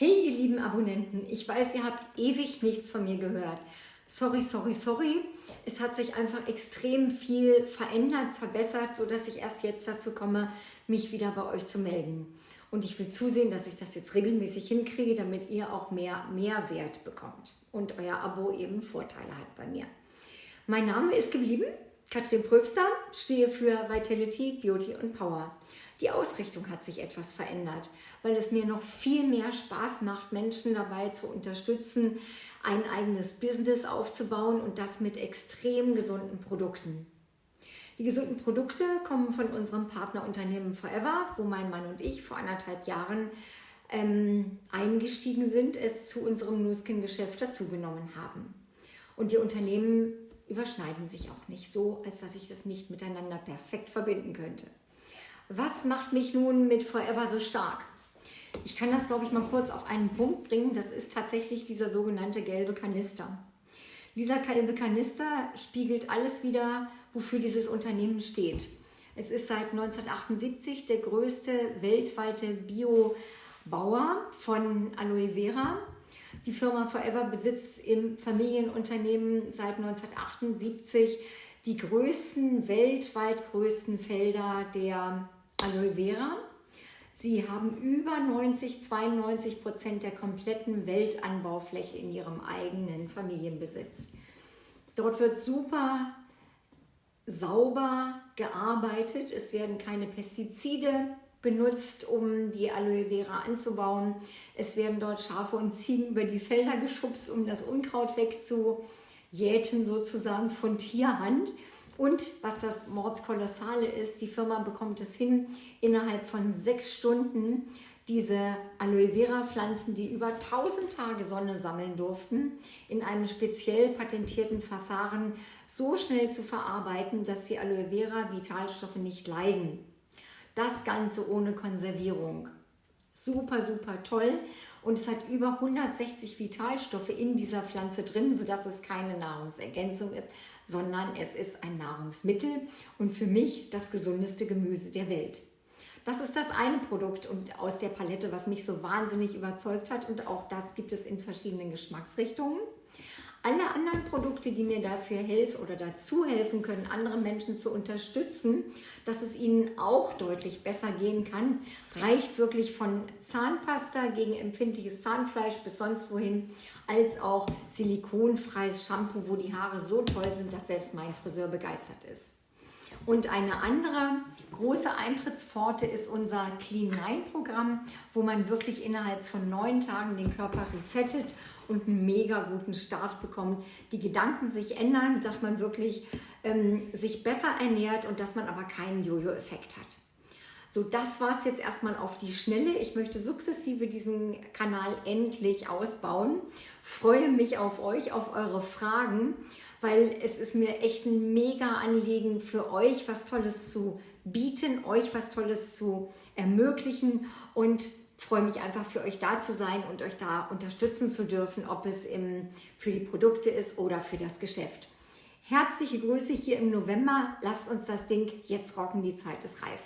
Hey ihr lieben Abonnenten, ich weiß, ihr habt ewig nichts von mir gehört. Sorry, sorry, sorry. Es hat sich einfach extrem viel verändert, verbessert, sodass ich erst jetzt dazu komme, mich wieder bei euch zu melden. Und ich will zusehen, dass ich das jetzt regelmäßig hinkriege, damit ihr auch mehr Mehrwert bekommt und euer Abo eben Vorteile hat bei mir. Mein Name ist geblieben, Katrin Pröbster, stehe für Vitality, Beauty und Power. Die Ausrichtung hat sich etwas verändert, weil es mir noch viel mehr Spaß macht, Menschen dabei zu unterstützen, ein eigenes Business aufzubauen und das mit extrem gesunden Produkten. Die gesunden Produkte kommen von unserem Partnerunternehmen Forever, wo mein Mann und ich vor anderthalb Jahren ähm, eingestiegen sind, es zu unserem Nuskin-Geschäft dazugenommen haben. Und die Unternehmen überschneiden sich auch nicht so, als dass ich das nicht miteinander perfekt verbinden könnte. Was macht mich nun mit Forever so stark? Ich kann das, glaube ich, mal kurz auf einen Punkt bringen. Das ist tatsächlich dieser sogenannte gelbe Kanister. Dieser gelbe Kanister spiegelt alles wieder, wofür dieses Unternehmen steht. Es ist seit 1978 der größte weltweite Biobauer von Aloe Vera. Die Firma Forever besitzt im Familienunternehmen seit 1978 die größten, weltweit größten Felder der Aloe Vera. Sie haben über 90, 92 Prozent der kompletten Weltanbaufläche in ihrem eigenen Familienbesitz. Dort wird super sauber gearbeitet. Es werden keine Pestizide benutzt, um die Aloe Vera anzubauen. Es werden dort Schafe und Ziegen über die Felder geschubst, um das Unkraut wegzujäten, sozusagen von Tierhand. Und was das Mordskolossale ist, die Firma bekommt es hin, innerhalb von sechs Stunden diese Aloe Vera Pflanzen, die über 1000 Tage Sonne sammeln durften, in einem speziell patentierten Verfahren so schnell zu verarbeiten, dass die Aloe Vera Vitalstoffe nicht leiden. Das Ganze ohne Konservierung. Super, super toll. Und es hat über 160 Vitalstoffe in dieser Pflanze drin, sodass es keine Nahrungsergänzung ist, sondern es ist ein Nahrungsmittel und für mich das gesundeste Gemüse der Welt. Das ist das eine Produkt und aus der Palette, was mich so wahnsinnig überzeugt hat und auch das gibt es in verschiedenen Geschmacksrichtungen. Alle anderen Produkte, die mir dafür helfen oder dazu helfen können, andere Menschen zu unterstützen, dass es ihnen auch deutlich besser gehen kann, reicht wirklich von Zahnpasta gegen empfindliches Zahnfleisch bis sonst wohin, als auch silikonfreies Shampoo, wo die Haare so toll sind, dass selbst mein Friseur begeistert ist. Und eine andere große Eintrittspforte ist unser Clean 9 Programm, wo man wirklich innerhalb von neun Tagen den Körper resettet und einen mega guten Start bekommt. Die Gedanken sich ändern, dass man wirklich ähm, sich besser ernährt und dass man aber keinen Jojo-Effekt hat. So, das war es jetzt erstmal auf die Schnelle. Ich möchte sukzessive diesen Kanal endlich ausbauen. Freue mich auf euch, auf eure Fragen, weil es ist mir echt ein mega Anliegen für euch, was Tolles zu bieten, euch was Tolles zu ermöglichen und freue mich einfach für euch da zu sein und euch da unterstützen zu dürfen, ob es im, für die Produkte ist oder für das Geschäft. Herzliche Grüße hier im November. Lasst uns das Ding jetzt rocken, die Zeit ist reif.